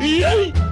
Yay!